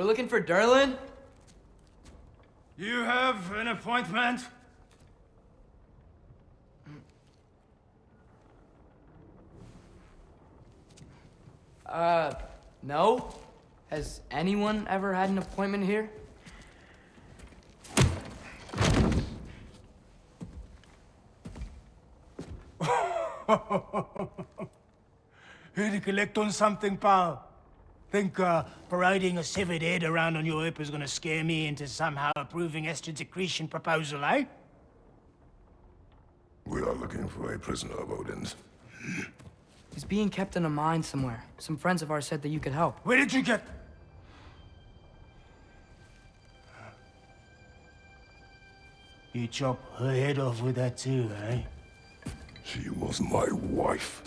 We're looking for Durlin? You have an appointment? Uh, no? Has anyone ever had an appointment here? Here to collect on something, pal? Think uh, parading a severed head around on your hip is gonna scare me into somehow approving Esther's accretion proposal, eh? We are looking for a prisoner of Odin's. He's being kept in a mine somewhere. Some friends of ours said that you could help. Where did you get... You chop her head off with that too, eh? She was my wife.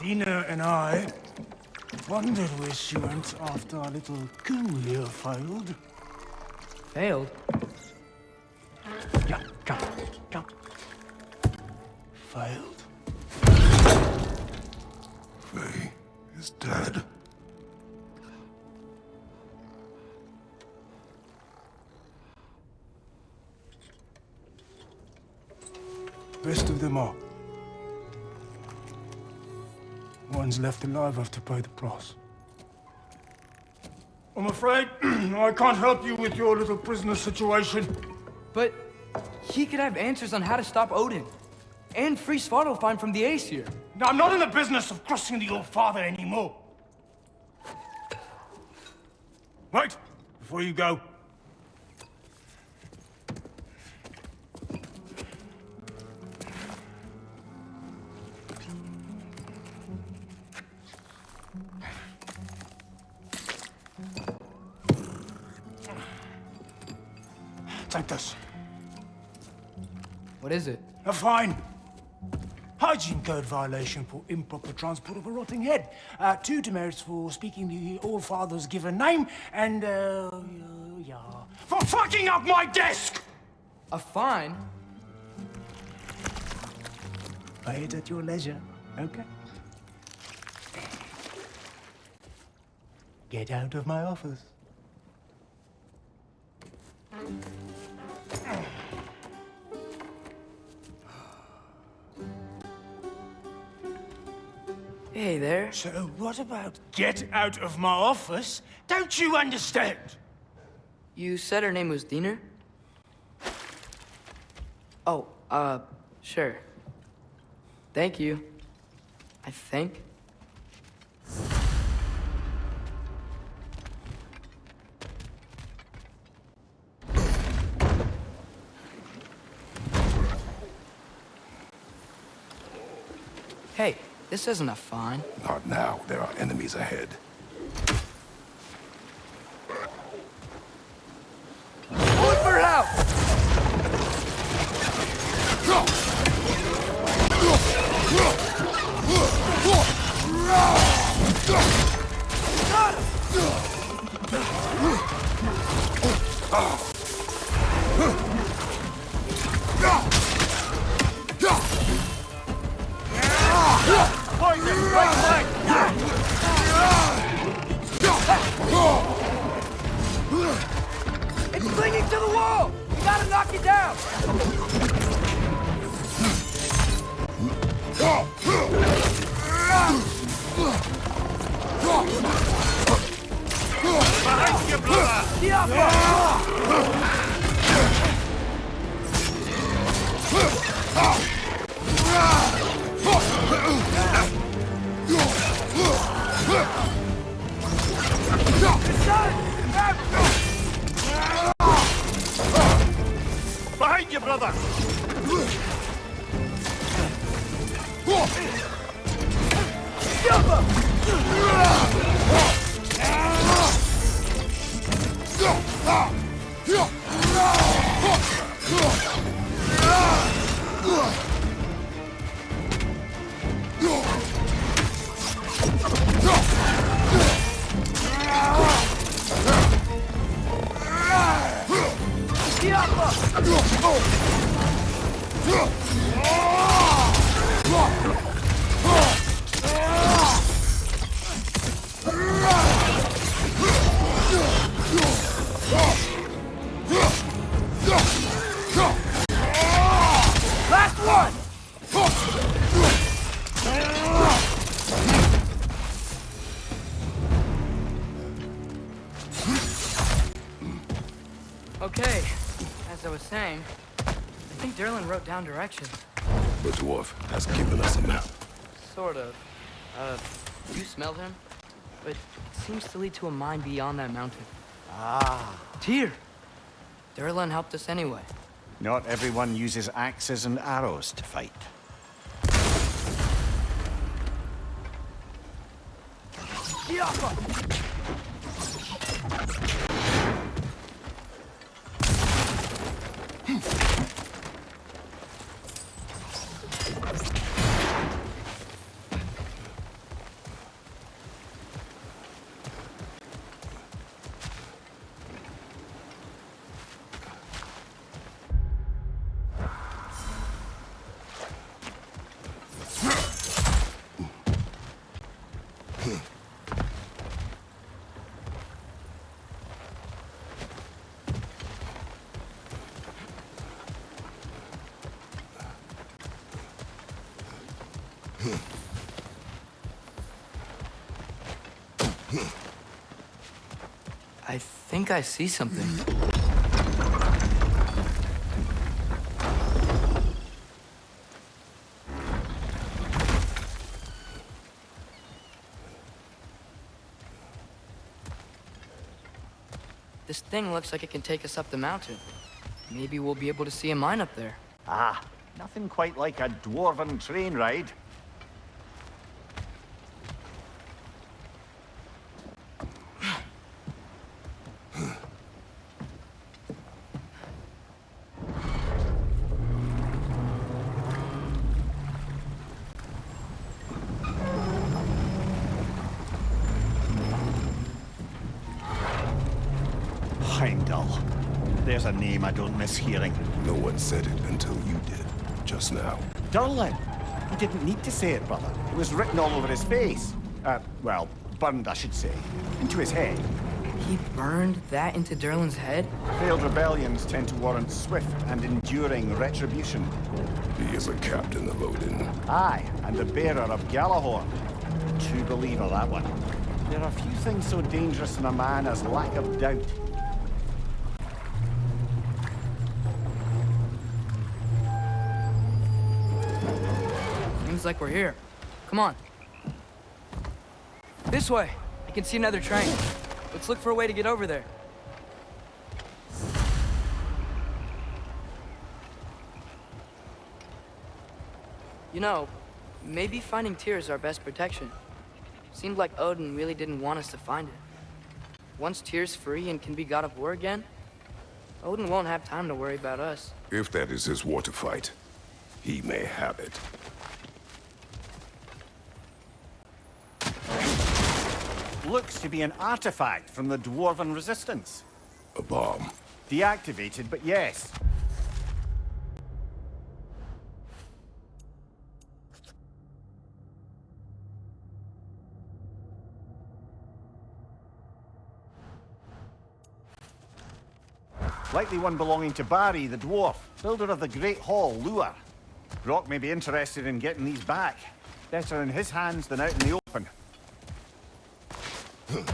Dina and I wondered where she went after our little coup here failed. Failed? Yeah, come, come. Failed. Faye is dead. Best of them all. One's left alive have to pay the price. I'm afraid I can't help you with your little prisoner situation. But he could have answers on how to stop Odin. And free Svartalfheim from the Aesir. Now, I'm not in the business of crossing the old father anymore. Wait, before you go. What is it? A fine. Hygiene code violation for improper transport of a rotting head. Uh, two demerits for speaking the All-Father's given name, and, uh, yeah, for fucking up my desk! A fine? Pay it at your leisure, okay? Get out of my office. There. So what about get out of my office? Don't you understand? You said her name was Diener? Oh, uh, sure. Thank you. I think. Hey, this isn't a fine. Not now. There are enemies ahead. Look for help! It's Behind you, brother! Diablo! Last I was saying, I think Durlin wrote down directions. The dwarf has given us a map. Sort of. Uh, you smelled him? But it seems to lead to a mine beyond that mountain. Ah, Tyr! Durlin helped us anyway. not everyone uses axes and arrows to fight. I think I see something. This thing looks like it can take us up the mountain. Maybe we'll be able to see a mine up there. Ah, nothing quite like a dwarven train ride. Heimdall. There's a name I don't miss hearing. No one said it until you did, just now. Durlin. He didn't need to say it, brother. It was written all over his face. Uh, well, burned, I should say. Into his head. He burned that into Durlin's head? Failed rebellions tend to warrant swift and enduring retribution. He is a captain of Odin. Aye, and the bearer of Gjallarhorn. True believer, that one. There are few things so dangerous in a man as lack of doubt. Seems like we're here. Come on. This way. I can see another train. Let's look for a way to get over there. You know, maybe finding Tyr is our best protection. Seemed like Odin really didn't want us to find it. Once Tyr's free and can be god of war again, Odin won't have time to worry about us. If that is his war to fight, he may have it. Looks to be an artifact from the Dwarven Resistance. A bomb. Deactivated, but yes. Likely one belonging to Barry, the dwarf, builder of the Great Hall, Lure. Brock may be interested in getting these back. Better in his hands than out in the open. What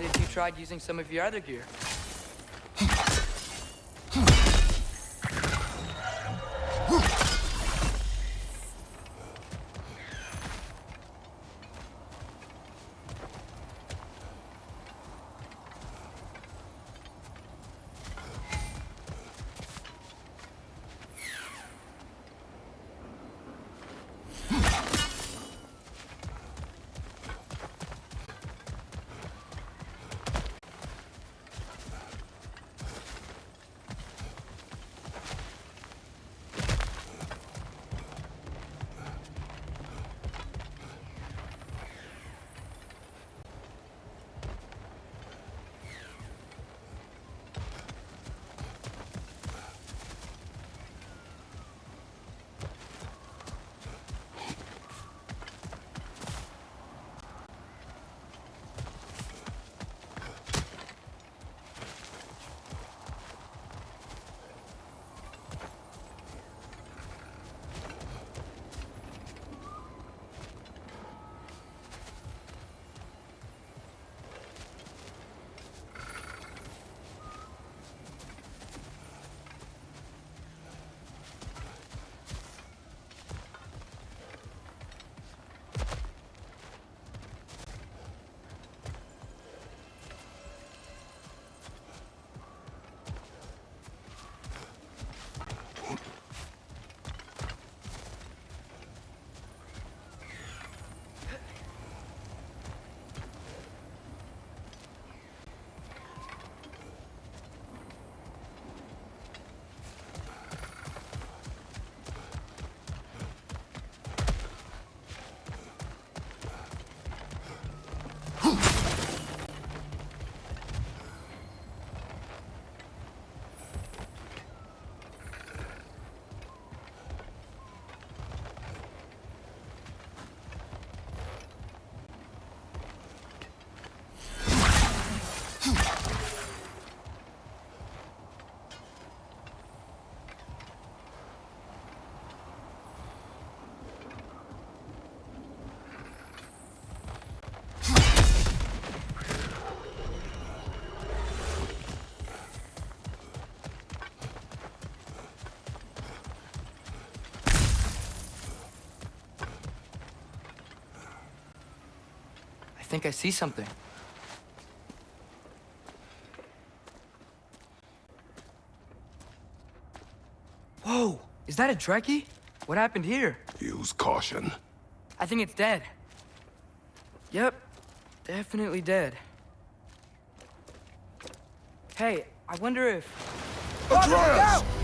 if you tried using some of your other gear? Think I see something. Whoa! Is that a Dreki? What happened here? Use caution. I think it's dead. Yep, definitely dead. Hey, I wonder if... Atreus!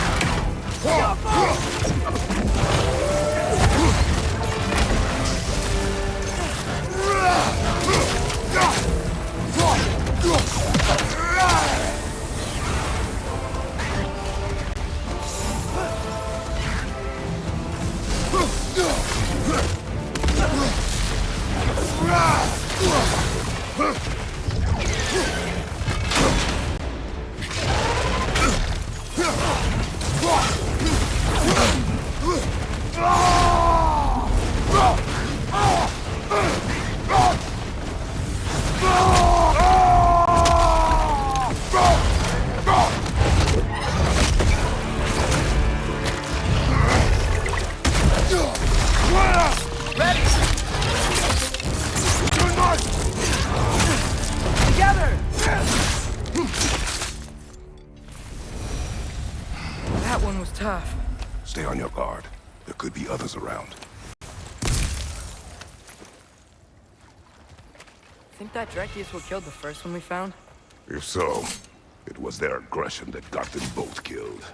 破！破！Dreki what killed the first one we found? If so, it was their aggression that got them both killed.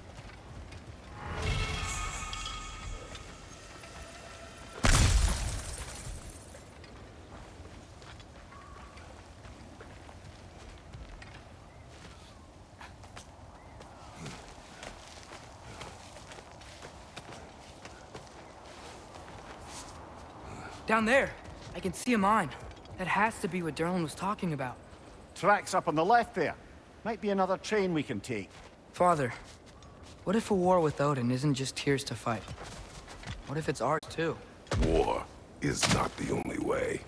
Down there. I can see a mine. That has to be what Durlin was talking about. Tracks up on the left there. Might be another train we can take. Father, what if a war with Odin isn't just Tyr's to fight? What if it's ours too? War is not the only way.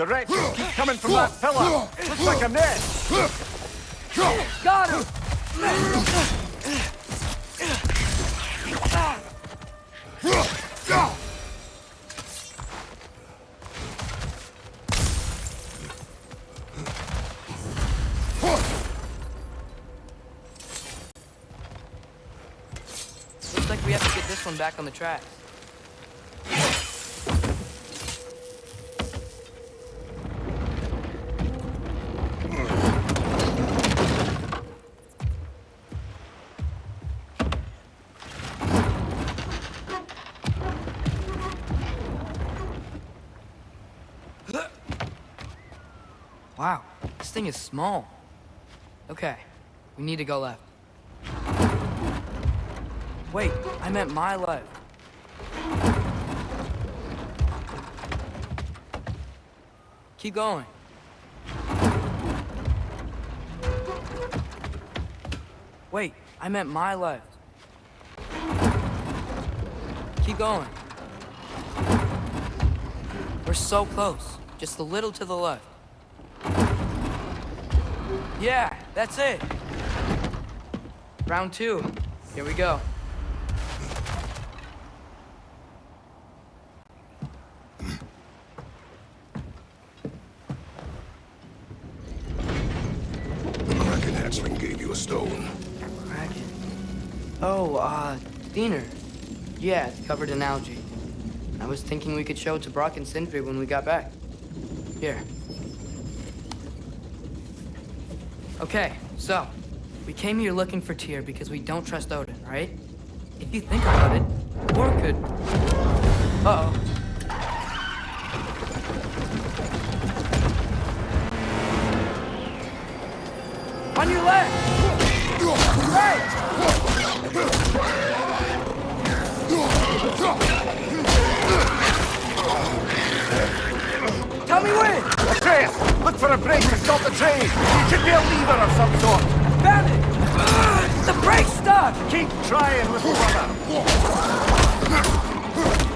The wretches keep coming from that pillar. Looks like a nest. Got him! Looks like we have to get this one back on the tracks. This thing is small. Okay, we need to go left. Wait, I meant my left. Keep going. Wait, I meant my left. Keep going. We're so close. Just a little to the left. Yeah, that's it. Round two. Here we go. The Kraken hatchling gave you a stone. Kraken. Oh, uh, Diener. Yeah, it's covered in algae. I was thinking we could show it to Brock and Sindri when we got back. Here. Okay, so, we came here looking for Tyr because we don't trust Odin, right? If you think about it, war could... Uh-oh. On your left! For a brake to stop the train. It should be a lever of some sort. Found it! Ah, the brake's stuck! Keep trying, little brother.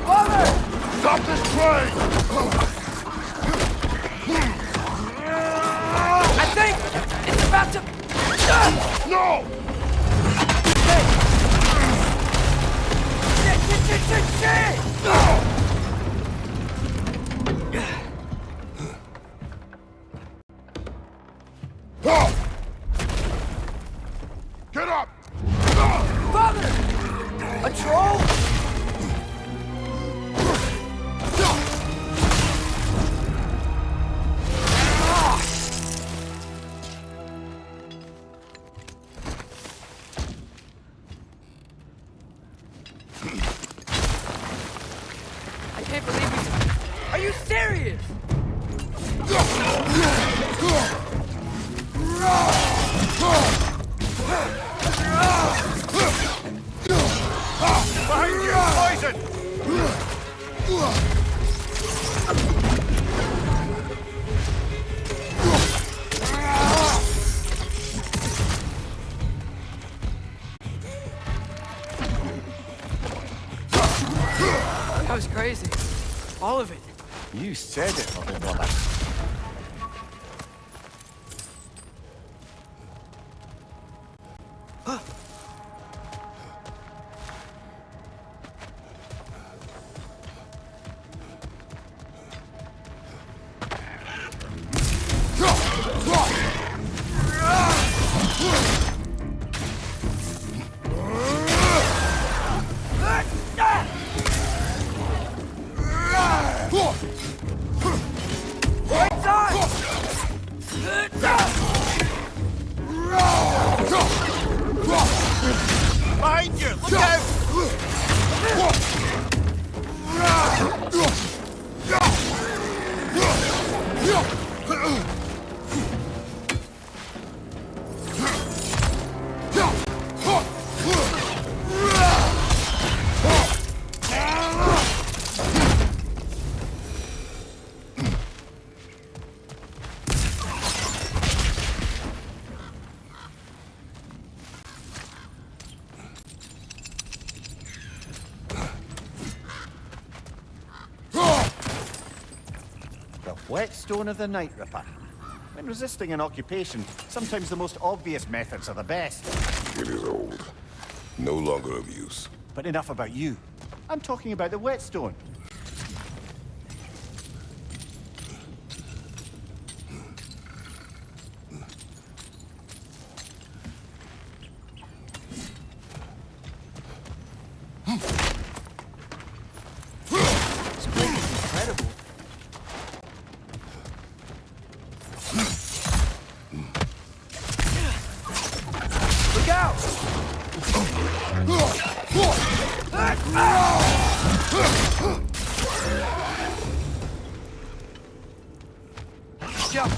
Father! Stop this train! Ah! I think it's about to... Ah! No! Shit, shit, shit, shit, shit! No! Get up! Father! A troll? Whetstone of the Night Ripper. When resisting an occupation, sometimes the most obvious methods are the best. It is old. No longer of use. But enough about you. I'm talking about the whetstone. This place is incredible. Look out! Jump!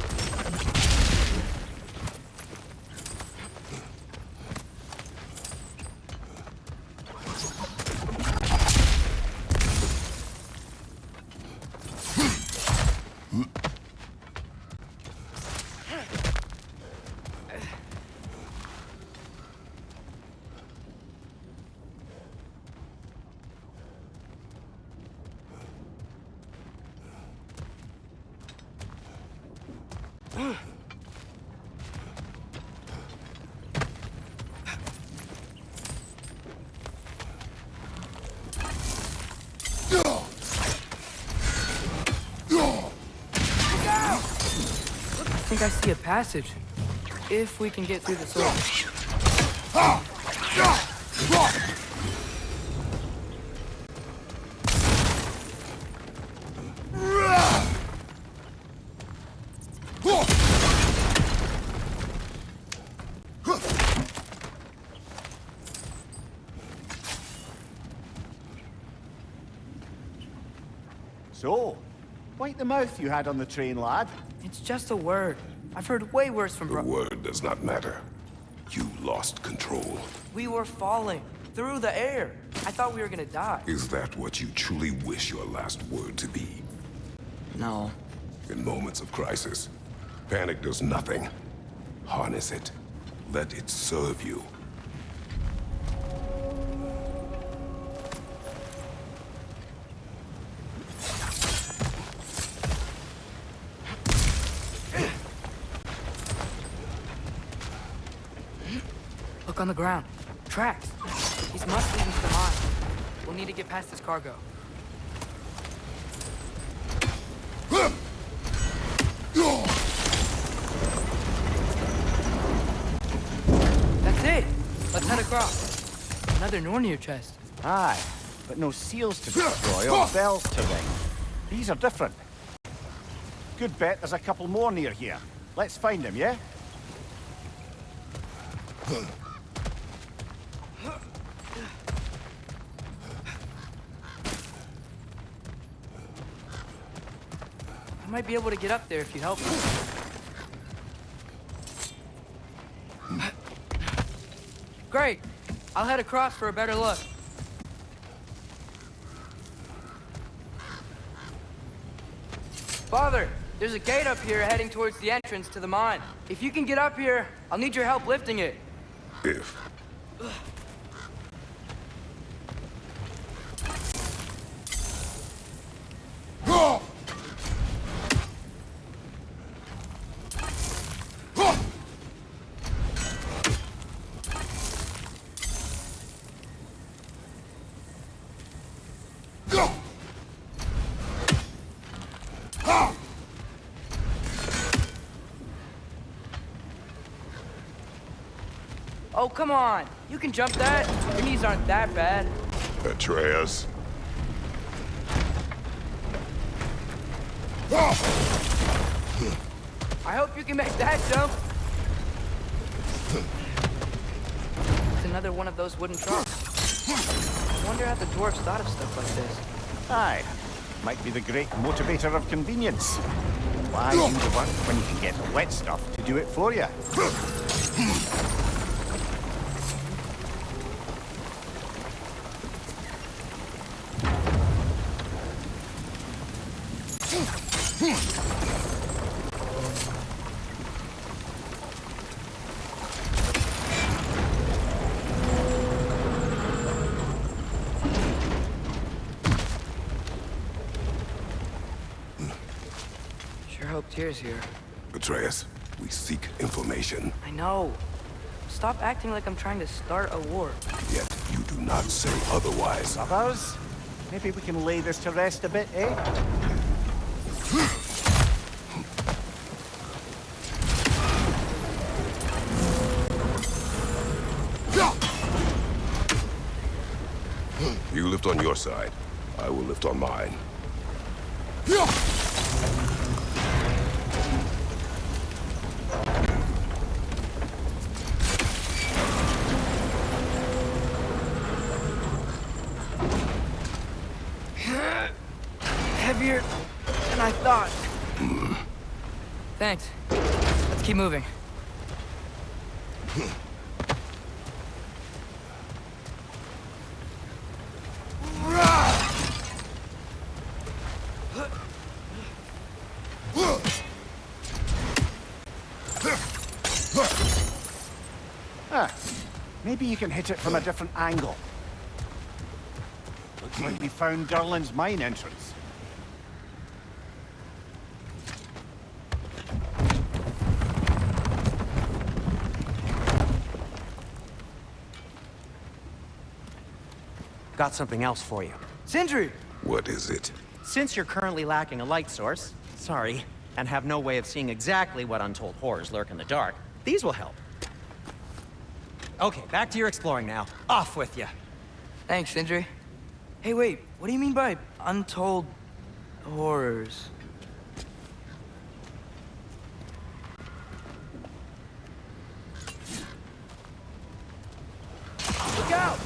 Think I see a passage. If we can get through the sword. So, wipe the mouth you had on the train, lad. It's just a word. I've heard way worse from The bro- word does not matter. You lost control. We were falling. Through the air. I thought we were gonna die. Is that what you truly wish your last word to be? No. In moments of crisis, panic does nothing. Harness it. Let it serve you. On the ground. Tracks. He's must lead into the mine. We'll need to get past this cargo. That's it. Let's head across. Another Nornir chest. Aye, but no seals to destroy or bells to ring. These are different. Good bet there's a couple more near here. Let's find them, yeah? Might be able to get up there if you help me. Great. I'll head across for a better look. Father, there's a gate up here heading towards the entrance to the mine. If you can get up here, I'll need your help lifting it. If. Oh, come on. You can jump that. Your knees aren't that bad. Atreus. I hope you can make that jump. It's another one of those wooden trunks. I wonder how the dwarves thought of stuff like this. Aye. Might be the great motivator of convenience. Why do the work when you can get the wet stuff to do it for you? Sure hope here. Atreus, we seek information. I know. Stop acting like I'm trying to start a war. Yet you do not say otherwise. Others? Maybe we can lay this to rest a bit, eh? You lift on your side. I will lift on mine. Than I thought. Thanks. Let's keep moving. Ah, maybe you can hit it from a different angle. Looks like we found Durlin's mine entrance. Got something else for you. Sindri! What is it? Since you're currently lacking a light source, sorry, and have no way of seeing exactly what untold horrors lurk in the dark, these will help. Okay, back to your exploring now. Off with you. Thanks, Sindri. Hey, wait, what do you mean by untold horrors? Look out!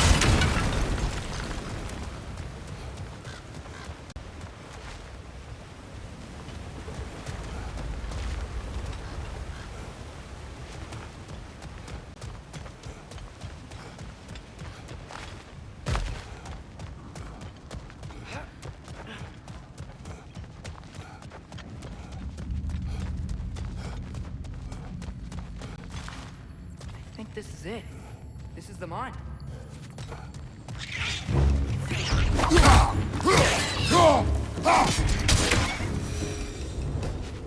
I think this is it. This is the mine.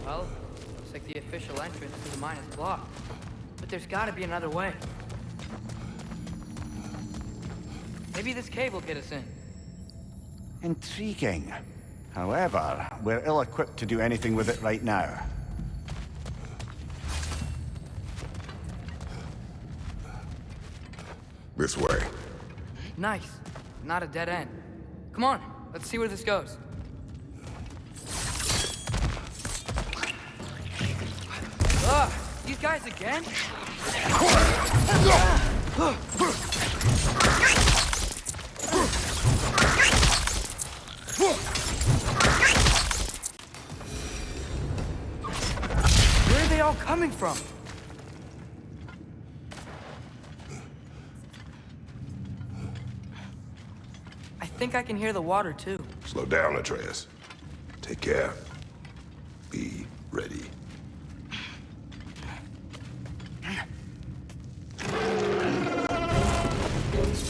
Well, looks like the official entrance to the mine is blocked. But there's gotta be another way. Maybe this cave will get us in. Intriguing. However, we're ill-equipped to do anything with it right now. This way. Nice. Not a dead end. Come on, let's see where this goes. Ugh, these guys again? Where are they all coming from? I think I can hear the water too. Slow down, Atreus. Take care. Be ready.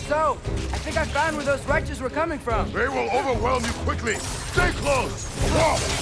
So, I think I found where those wretches were coming from. They will overwhelm you quickly. Stay close. Watch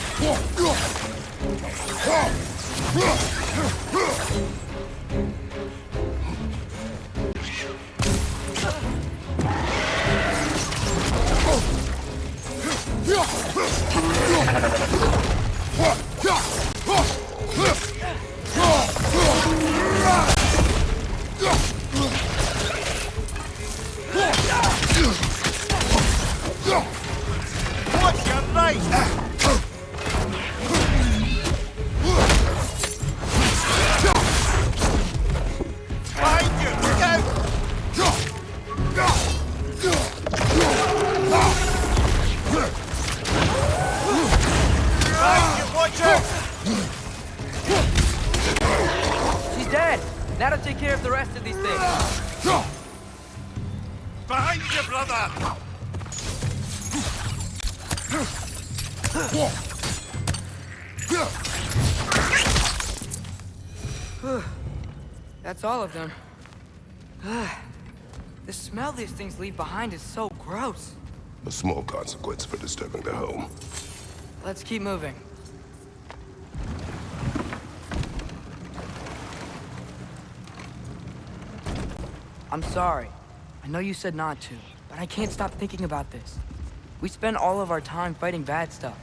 leave behind is so gross. A small consequence for disturbing the home. Let's keep moving. I'm sorry. I know you said not to, but I can't stop thinking about this. We spend all of our time fighting bad stuff.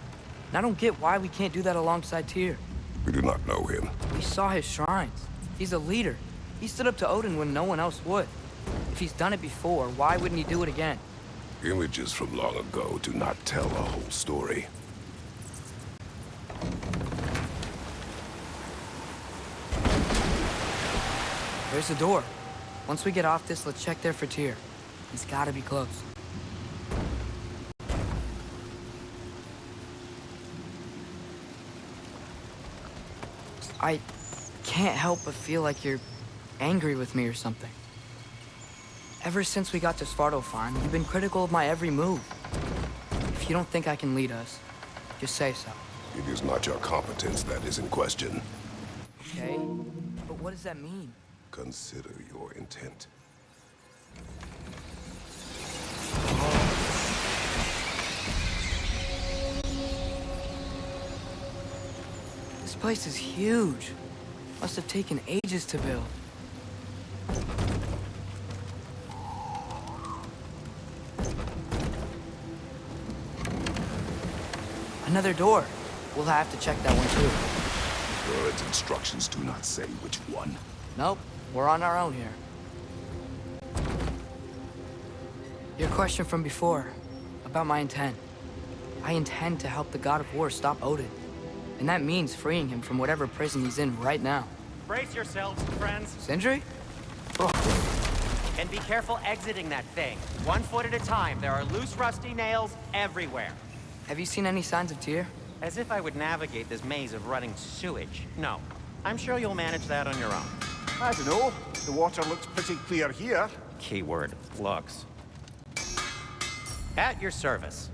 And I don't get why we can't do that alongside Tyr. We do not know him. We saw his shrines. He's a leader. He stood up to Odin when no one else would. If he's done it before, why wouldn't he do it again? Images from long ago do not tell a whole story. There's the door. Once we get off this, let's check there for Tyr. He's gotta be close. I can't help but feel like you're angry with me or something. Ever since we got to Svartalfheim, you've been critical of my every move. If you don't think I can lead us, just say so, It is not your competence that is in question. okay? But what does that mean? Consider your intent. This place is huge. Must have taken ages to build. Another door. We'll have to check that one too. Bird's instructions do not say which one. Nope, we're on our own here. Your question from before, about my intent. I intend to help the God of War stop Odin. And that means freeing him from whatever prison he's in right now. Brace yourselves, friends, Sindri? Oh. and be careful exiting that thing. One foot at a time. There are loose, rusty nails everywhere. Have you seen any signs of Tyr? As if I would navigate this maze of running sewage. No. I'm sure you'll manage that on your own. I don't know. The water looks pretty clear here. Keyword, looks. At your service.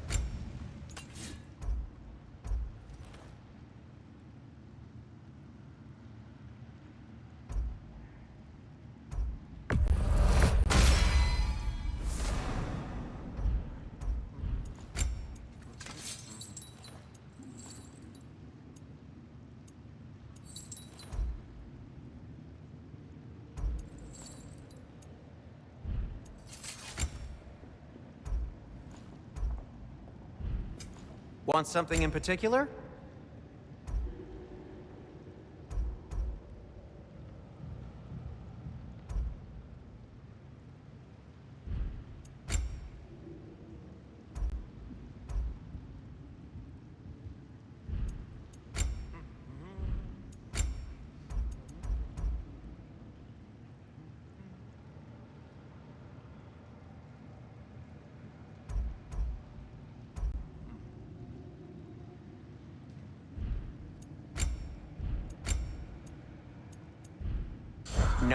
Want something in particular?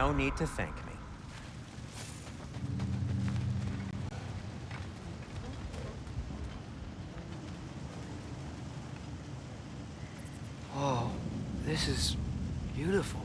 No need to thank me. Whoa, this is beautiful.